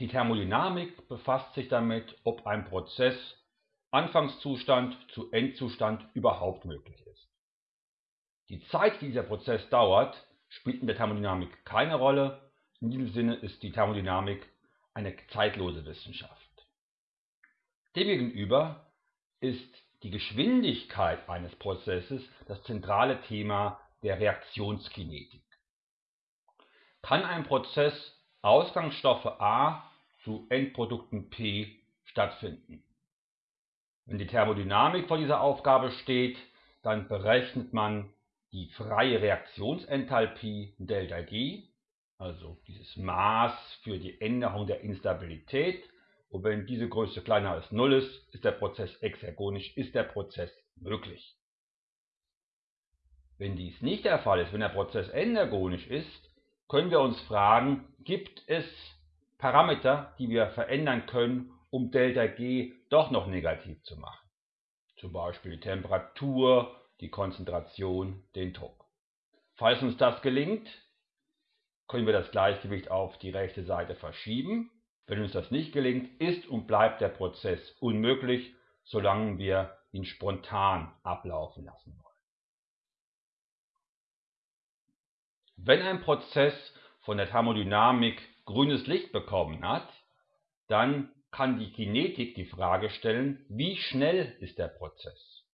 Die Thermodynamik befasst sich damit, ob ein Prozess Anfangszustand zu Endzustand überhaupt möglich ist. Die Zeit, die dieser Prozess dauert, spielt in der Thermodynamik keine Rolle. In diesem Sinne ist die Thermodynamik eine zeitlose Wissenschaft. Demgegenüber ist die Geschwindigkeit eines Prozesses das zentrale Thema der Reaktionskinetik. Kann ein Prozess Ausgangsstoffe A zu Endprodukten P stattfinden? Wenn die Thermodynamik vor dieser Aufgabe steht, dann berechnet man die freie Reaktionsenthalpie ΔG, also dieses Maß für die Änderung der Instabilität. Und wenn diese Größe kleiner als 0 ist, ist der Prozess exergonisch, ist der Prozess möglich. Wenn dies nicht der Fall ist, wenn der Prozess endergonisch ist, können wir uns fragen, gibt es Parameter, die wir verändern können, um ΔG doch noch negativ zu machen. Zum Beispiel die Temperatur, die Konzentration, den Druck. Falls uns das gelingt, können wir das Gleichgewicht auf die rechte Seite verschieben. Wenn uns das nicht gelingt, ist und bleibt der Prozess unmöglich, solange wir ihn spontan ablaufen lassen Wenn ein Prozess von der Thermodynamik grünes Licht bekommen hat, dann kann die Kinetik die Frage stellen, wie schnell ist der Prozess?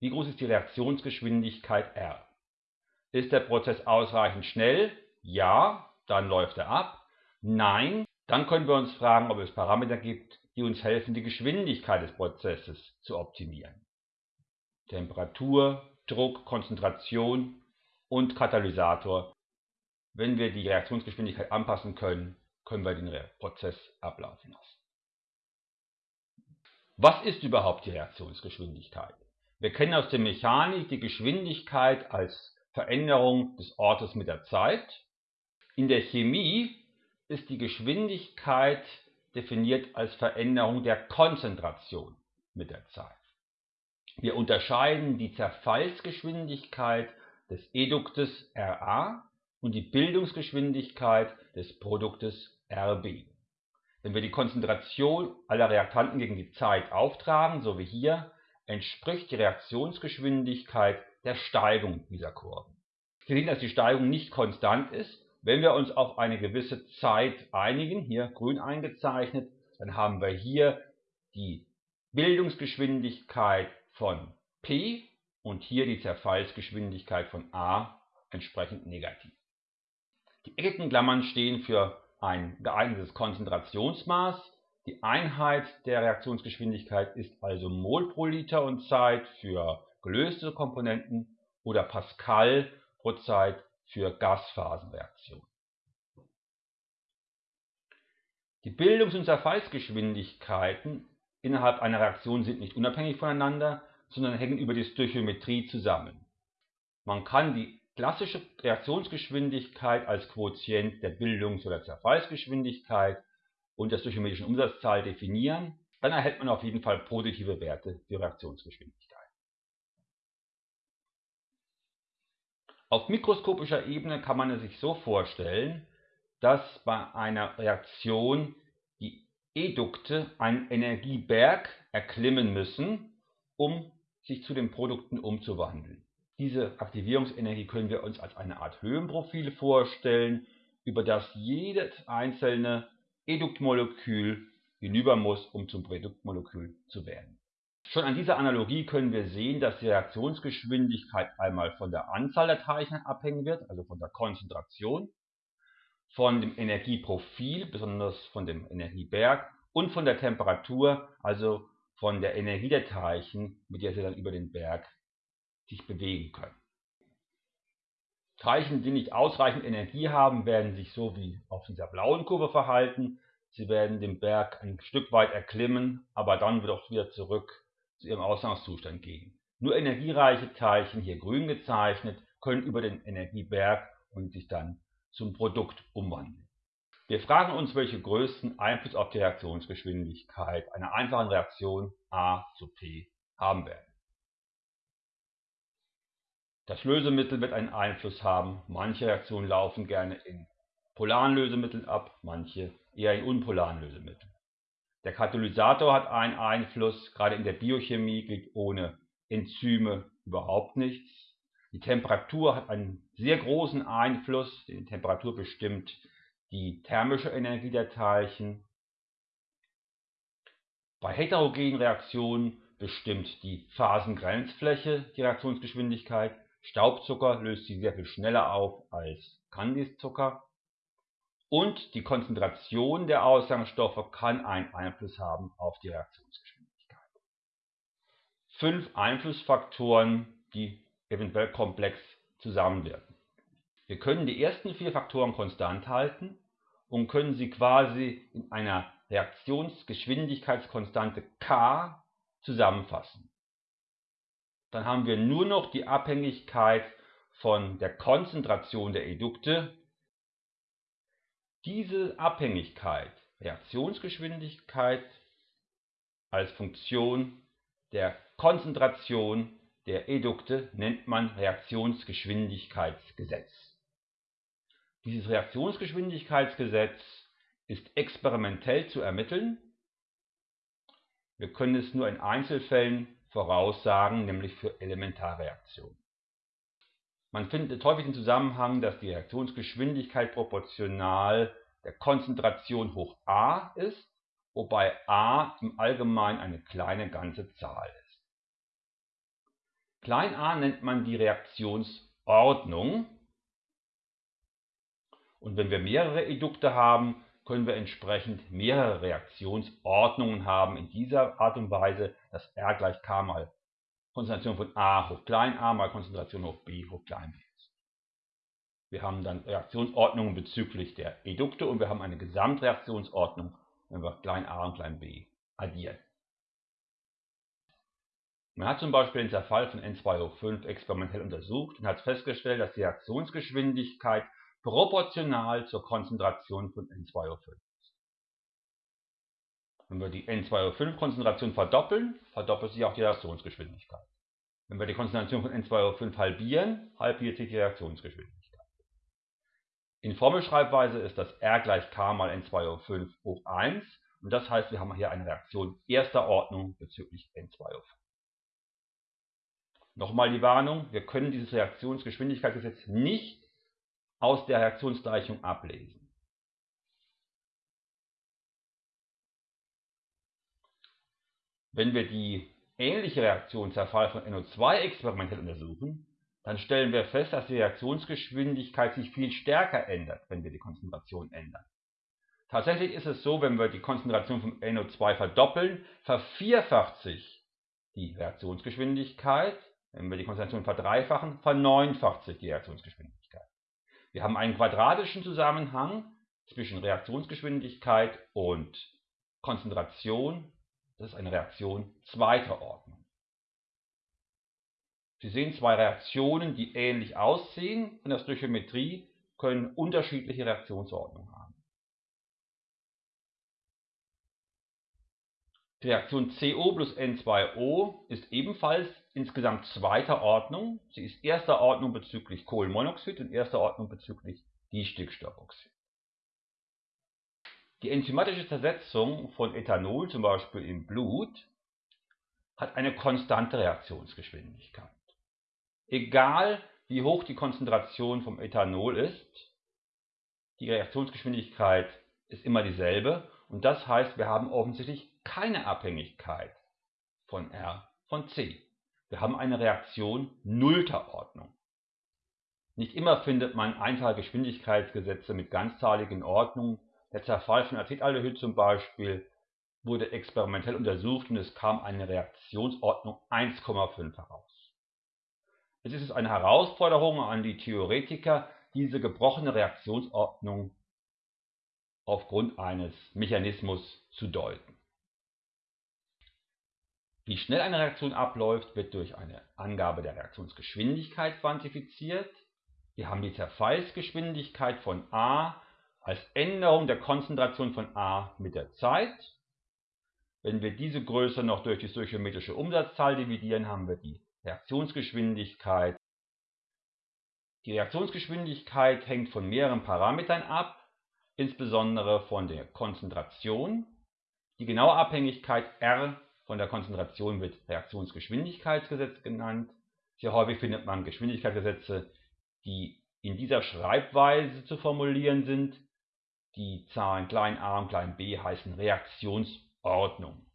Wie groß ist die Reaktionsgeschwindigkeit R? Ist der Prozess ausreichend schnell? Ja, dann läuft er ab. Nein, dann können wir uns fragen, ob es Parameter gibt, die uns helfen, die Geschwindigkeit des Prozesses zu optimieren. Temperatur, Druck, Konzentration und Katalysator. Wenn wir die Reaktionsgeschwindigkeit anpassen können, können wir den Prozess ablaufen lassen. Was ist überhaupt die Reaktionsgeschwindigkeit? Wir kennen aus der Mechanik die Geschwindigkeit als Veränderung des Ortes mit der Zeit. In der Chemie ist die Geschwindigkeit definiert als Veränderung der Konzentration mit der Zeit. Wir unterscheiden die Zerfallsgeschwindigkeit des Eduktes Ra und die Bildungsgeschwindigkeit des Produktes Rb. Wenn wir die Konzentration aller Reaktanten gegen die Zeit auftragen, so wie hier, entspricht die Reaktionsgeschwindigkeit der Steigung dieser Kurven. Wir sehen, dass die Steigung nicht konstant ist. Wenn wir uns auf eine gewisse Zeit einigen, hier grün eingezeichnet, dann haben wir hier die Bildungsgeschwindigkeit von P und hier die Zerfallsgeschwindigkeit von A entsprechend negativ. Die eckigen Klammern stehen für ein geeignetes Konzentrationsmaß. Die Einheit der Reaktionsgeschwindigkeit ist also Mol pro Liter und Zeit für gelöste Komponenten oder Pascal pro Zeit für Gasphasenreaktionen. Die Bildungs- und Zerfallsgeschwindigkeiten innerhalb einer Reaktion sind nicht unabhängig voneinander, sondern hängen über die Stöchiometrie zusammen. Man kann die klassische Reaktionsgeschwindigkeit als Quotient der Bildungs- oder Zerfallsgeschwindigkeit und der stöchiometrischen Umsatzzahl definieren, dann erhält man auf jeden Fall positive Werte für Reaktionsgeschwindigkeit. Auf mikroskopischer Ebene kann man es sich so vorstellen, dass bei einer Reaktion die Edukte einen Energieberg erklimmen müssen, um sich zu den Produkten umzuwandeln. Diese Aktivierungsenergie können wir uns als eine Art Höhenprofil vorstellen, über das jedes einzelne Eduktmolekül hinüber muss, um zum Produktmolekül zu werden. Schon an dieser Analogie können wir sehen, dass die Reaktionsgeschwindigkeit einmal von der Anzahl der Teilchen abhängen wird, also von der Konzentration, von dem Energieprofil, besonders von dem Energieberg und von der Temperatur, also von der Energie der Teilchen, mit der sie dann über den Berg sich bewegen können. Teilchen, die nicht ausreichend Energie haben, werden sich so wie auf dieser blauen Kurve verhalten. Sie werden den Berg ein Stück weit erklimmen, aber dann wird auch wieder zurück zu ihrem Ausgangszustand gehen. Nur energiereiche Teilchen, hier grün gezeichnet, können über den Energieberg und sich dann zum Produkt umwandeln. Wir fragen uns, welche größten Einfluss auf die Reaktionsgeschwindigkeit einer einfachen Reaktion A zu P haben werden. Das Lösemittel wird einen Einfluss haben. Manche Reaktionen laufen gerne in polaren Lösemitteln ab, manche eher in unpolaren Lösemitteln. Der Katalysator hat einen Einfluss, gerade in der Biochemie gilt ohne Enzyme überhaupt nichts. Die Temperatur hat einen sehr großen Einfluss, die Temperatur bestimmt die thermische Energie der Teilchen. Bei heterogenen Reaktionen bestimmt die Phasengrenzfläche die Reaktionsgeschwindigkeit. Staubzucker löst sie sehr viel schneller auf als Kandiszucker. Und die Konzentration der Ausgangsstoffe kann einen Einfluss haben auf die Reaktionsgeschwindigkeit. Fünf Einflussfaktoren, die eventuell komplex zusammenwirken. Wir können die ersten vier Faktoren konstant halten und können sie quasi in einer Reaktionsgeschwindigkeitskonstante k zusammenfassen. Dann haben wir nur noch die Abhängigkeit von der Konzentration der Edukte. Diese Abhängigkeit, Reaktionsgeschwindigkeit als Funktion der Konzentration der Edukte nennt man Reaktionsgeschwindigkeitsgesetz. Dieses Reaktionsgeschwindigkeitsgesetz ist experimentell zu ermitteln. Wir können es nur in Einzelfällen voraussagen, nämlich für Elementarreaktionen. Man findet häufig den Zusammenhang, dass die Reaktionsgeschwindigkeit proportional der Konzentration hoch a ist, wobei a im Allgemeinen eine kleine ganze Zahl ist. Klein a nennt man die Reaktionsordnung und wenn wir mehrere Edukte haben, können wir entsprechend mehrere Reaktionsordnungen haben in dieser Art und Weise, dass R gleich K mal Konzentration von A hoch klein a mal Konzentration hoch B hoch klein b ist. Wir haben dann Reaktionsordnungen bezüglich der Edukte und wir haben eine Gesamtreaktionsordnung, wenn wir klein a und klein b addieren. Man hat zum Beispiel den Zerfall von N2O5 experimentell untersucht und hat festgestellt, dass die Reaktionsgeschwindigkeit proportional zur Konzentration von N2O5 ist. Wenn wir die N2O5-Konzentration verdoppeln, verdoppelt sich auch die Reaktionsgeschwindigkeit. Wenn wir die Konzentration von N2O5 halbieren, halbiert sich die Reaktionsgeschwindigkeit. In Formelschreibweise ist das R gleich K mal N2O5 hoch 1 und das heißt, wir haben hier eine Reaktion erster Ordnung bezüglich N2O5. Nochmal die Warnung, wir können dieses Reaktionsgeschwindigkeitsgesetz nicht aus der Reaktionsgleichung ablesen. Wenn wir die ähnliche Reaktion Zerfall von NO2 experimentell untersuchen, dann stellen wir fest, dass die Reaktionsgeschwindigkeit sich viel stärker ändert, wenn wir die Konzentration ändern. Tatsächlich ist es so, wenn wir die Konzentration von NO2 verdoppeln, vervierfacht sich die Reaktionsgeschwindigkeit. Wenn wir die Konzentration verdreifachen, verneunfacht sich die Reaktionsgeschwindigkeit. Wir haben einen quadratischen Zusammenhang zwischen Reaktionsgeschwindigkeit und Konzentration. Das ist eine Reaktion zweiter Ordnung. Sie sehen zwei Reaktionen, die ähnlich aussehen in der Stöchiometrie, können unterschiedliche Reaktionsordnungen haben. Die Reaktion CO plus N2O ist ebenfalls insgesamt zweiter Ordnung. Sie ist erster Ordnung bezüglich Kohlenmonoxid und erster Ordnung bezüglich Distickstoffoxid. Die enzymatische Zersetzung von Ethanol, zum Beispiel im Blut, hat eine konstante Reaktionsgeschwindigkeit. Egal wie hoch die Konzentration vom Ethanol ist, die Reaktionsgeschwindigkeit ist immer dieselbe und das heißt, wir haben offensichtlich keine Abhängigkeit von R von C. Wir haben eine Reaktion nullter Ordnung. Nicht immer findet man einfache Geschwindigkeitsgesetze mit ganzzahligen Ordnungen. Der Zerfall von Acetaldehyd zum Beispiel wurde experimentell untersucht und es kam eine Reaktionsordnung 1,5 heraus. Es ist eine Herausforderung an die Theoretiker, diese gebrochene Reaktionsordnung aufgrund eines Mechanismus zu deuten. Wie schnell eine Reaktion abläuft, wird durch eine Angabe der Reaktionsgeschwindigkeit quantifiziert. Wir haben die Zerfallsgeschwindigkeit von a als Änderung der Konzentration von a mit der Zeit. Wenn wir diese Größe noch durch die stoichiometrische Umsatzzahl dividieren, haben wir die Reaktionsgeschwindigkeit. Die Reaktionsgeschwindigkeit hängt von mehreren Parametern ab. insbesondere von der Konzentration. Die genaue Abhängigkeit R von der Konzentration wird Reaktionsgeschwindigkeitsgesetz genannt. Sehr häufig findet man Geschwindigkeitsgesetze, die in dieser Schreibweise zu formulieren sind. Die Zahlen klein a und klein b heißen Reaktionsordnung